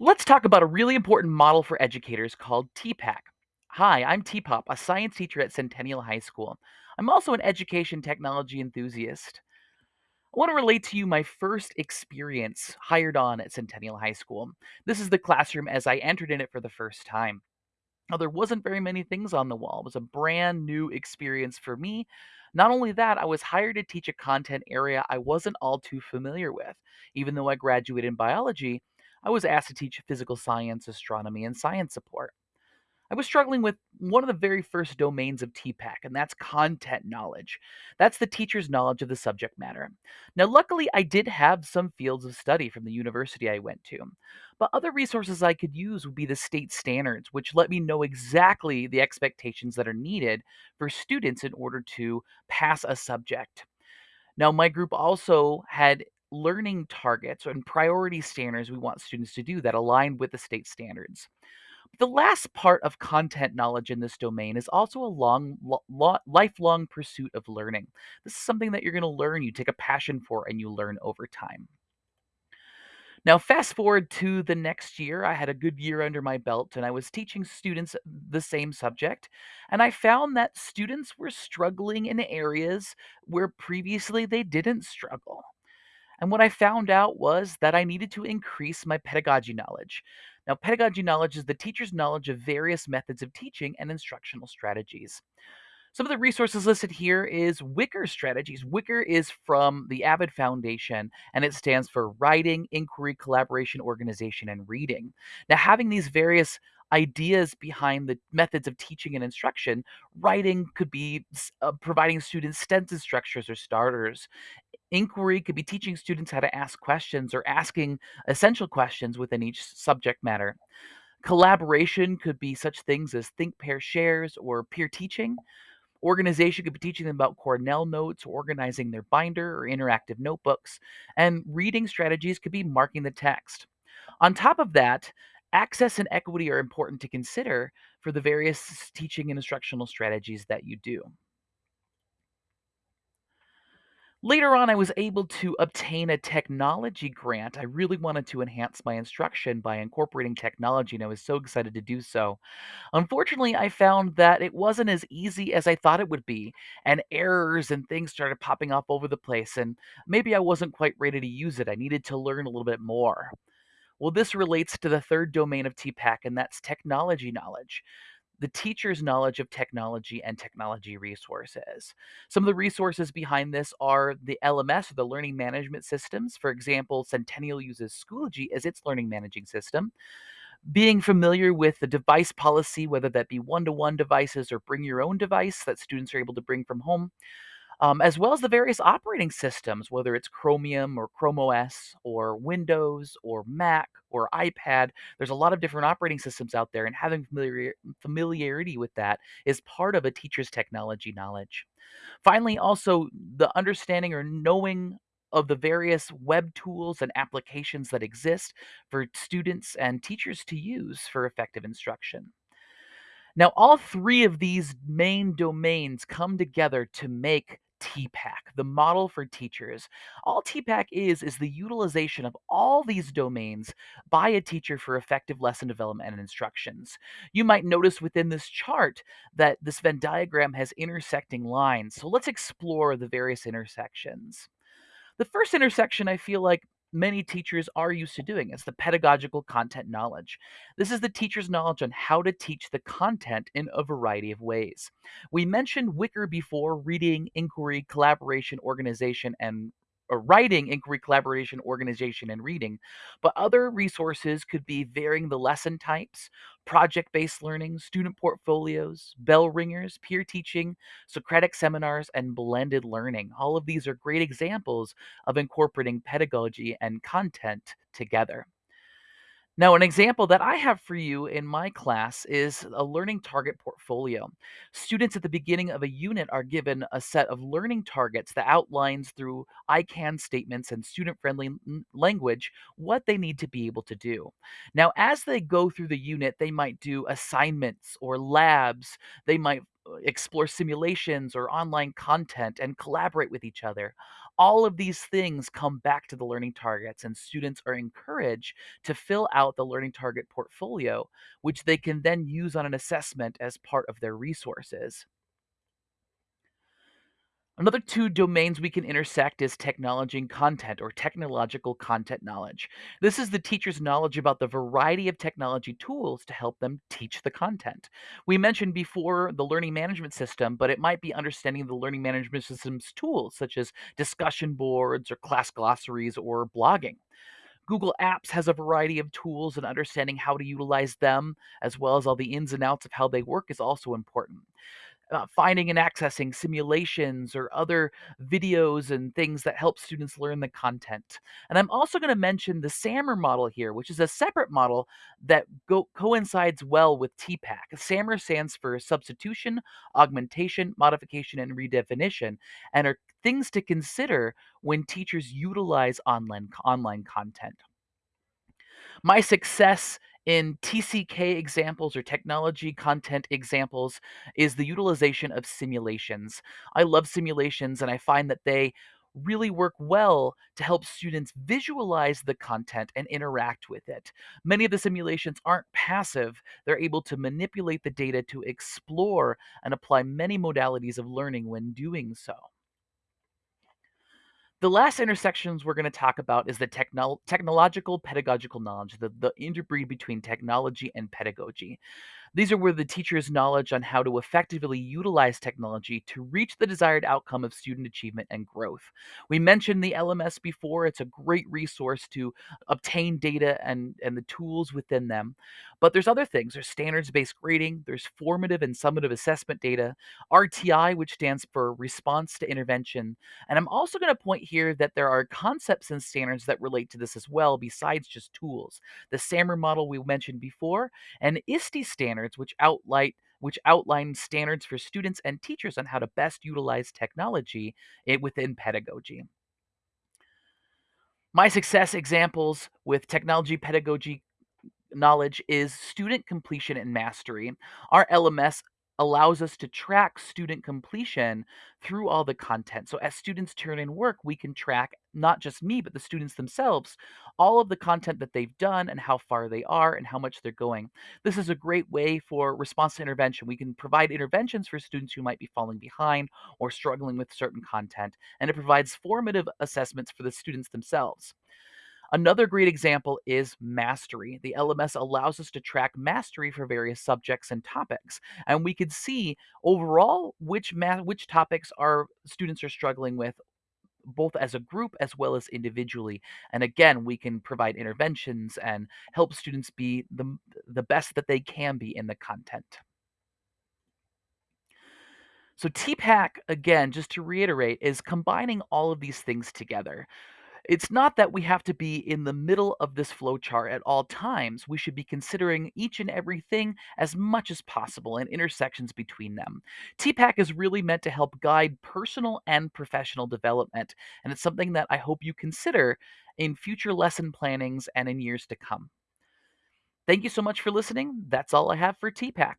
Let's talk about a really important model for educators called TPACK. Hi, I'm T-Pop, a science teacher at Centennial High School. I'm also an education technology enthusiast. I want to relate to you my first experience hired on at Centennial High School. This is the classroom as I entered in it for the first time. Now, there wasn't very many things on the wall. It was a brand new experience for me. Not only that, I was hired to teach a content area I wasn't all too familiar with. Even though I graduated in biology, I was asked to teach physical science, astronomy, and science support. I was struggling with one of the very first domains of TPACK, and that's content knowledge. That's the teacher's knowledge of the subject matter. Now, luckily, I did have some fields of study from the university I went to, but other resources I could use would be the state standards, which let me know exactly the expectations that are needed for students in order to pass a subject. Now, my group also had learning targets and priority standards we want students to do that align with the state standards. The last part of content knowledge in this domain is also a long, lo- lo- lifelong pursuit of learning. This is something that you're going to learn, you take a passion for, and you learn over time. Now, fast forward to the next year, I had a good year under my belt and I was teaching students the same subject. And I found that students were struggling in areas where previously they didn't struggle. And what I found out was that I needed to increase my pedagogy knowledge. Now, pedagogy knowledge is the teacher's knowledge of various methods of teaching and instructional strategies. Some of the resources listed here is WICOR Strategies. WICOR is from the AVID Foundation and it stands for Writing, Inquiry, Collaboration, Organization, and Reading. Now, having these various ideas behind the methods of teaching and instruction, writing could be uh, providing students sentence structures or starters. Inquiry could be teaching students how to ask questions or asking essential questions within each subject matter. Collaboration could be such things as think, pair, shares, or peer teaching. Organization could be teaching them about Cornell notes, organizing their binder, or interactive notebooks. And reading strategies could be marking the text. On top of that, access and equity are important to consider for the various teaching and instructional strategies that you do. Later on, I was able to obtain a technology grant. I really wanted to enhance my instruction by incorporating technology, and I was so excited to do so. Unfortunately, I found that it wasn't as easy as I thought it would be, and errors and things started popping up over the place, and maybe I wasn't quite ready to use it. I needed to learn a little bit more. Well, this relates to the third domain of TPACK, and that's technology knowledge the teacher's knowledge of technology and technology resources. Some of the resources behind this are the LMS the learning management systems. For example, Centennial uses Schoology as its learning managing system. Being familiar with the device policy, whether that be one to one devices or bring your own device that students are able to bring from home, um, as well as the various operating systems, whether it's Chromium or Chrome OS or Windows or Mac or iPad. There's a lot of different operating systems out there, and having familiar, familiarity with that is part of a teacher's technology knowledge. Finally, also the understanding or knowing of the various web tools and applications that exist for students and teachers to use for effective instruction. Now, all three of these main domains come together to make TPACK, the model for teachers. All TPACK is, is the utilization of all these domains by a teacher for effective lesson development and instructions. You might notice within this chart that this Venn diagram has intersecting lines. So let's explore the various intersections. The first intersection I feel like many teachers are used to doing is the pedagogical content knowledge. This is the teacher's knowledge on how to teach the content in a variety of ways. We mentioned WICOR before reading, inquiry, collaboration, organization, and Uh, writing, inquiry, collaboration, organization, and reading. But other resources could be varying the lesson types, project based learning, student portfolios, bell ringers, peer teaching, Socratic seminars, and blended learning. All of these are great examples of incorporating pedagogy and content together. Now, an example that I have for you in my class is a learning target portfolio. Students at the beginning of a unit are given a set of learning targets that outlines through I can statements and student friendly language what they need to be able to do. Now, as they go through the unit, they might do assignments or labs, they might uh, explore simulations or online content and collaborate with each other. All of these things come back to the learning targets, and students are encouraged to fill out the learning target portfolio, which they can then use on an assessment as part of their resources. Another two domains we can intersect is technology and content or technological content knowledge. This is the teacher's knowledge about the variety of technology tools to help them teach the content. We mentioned before the learning management system, but it might be understanding the learning management system's tools, such as discussion boards or class glossaries or blogging. Google Apps has a variety of tools, and understanding how to utilize them, as well as all the ins and outs of how they work, is also important uh, finding and accessing simulations or other videos and things that help students learn the content. And I'm also going to mention the SAMR model here, which is a separate model that go- coincides well with TPACK. SAMR stands for substitution, augmentation, modification, and redefinition, and are things to consider when teachers utilize online online content. My success in TCK examples or technology content examples is the utilization of simulations. I love simulations and I find that they really work well to help students visualize the content and interact with it. Many of the simulations aren't passive, they're able to manipulate the data to explore and apply many modalities of learning when doing so. The last intersections we're going to talk about is the technol technological pedagogical knowledge, the, the interbreed between technology and pedagogy. These are where the teacher's knowledge on how to effectively utilize technology to reach the desired outcome of student achievement and growth. We mentioned the LMS before. It's a great resource to obtain data and, and the tools within them. But there's other things. There's standards based grading, there's formative and summative assessment data, RTI, which stands for response to intervention. And I'm also going to point here that there are concepts and standards that relate to this as well, besides just tools. The SAMR model we mentioned before, and ISTE standards, which outline which outline standards for students and teachers on how to best utilize technology eh, within pedagogy. My success examples with technology pedagogy knowledge is student completion and mastery. Our LMS allows us to track student completion through all the content. So as students turn in work, we can track not just me, but the students themselves, all of the content that they've done and how far they are and how much they're going. This is a great way for response to intervention. We can provide interventions for students who might be falling behind or struggling with certain content, and it provides formative assessments for the students themselves. Another great example is mastery. The LMS allows us to track mastery for various subjects and topics, and we could see overall which which topics our students are struggling with both as a group as well as individually. And again, we can provide interventions and help students be the the best that they can be in the content. So TPACK again, just to reiterate, is combining all of these things together. It's not that we have to be in the middle of this flowchart at all times. We should be considering each and everything as much as possible and intersections between them. TPACK is really meant to help guide personal and professional development, and it's something that I hope you consider in future lesson plannings and in years to come. Thank you so much for listening. That's all I have for TPACK.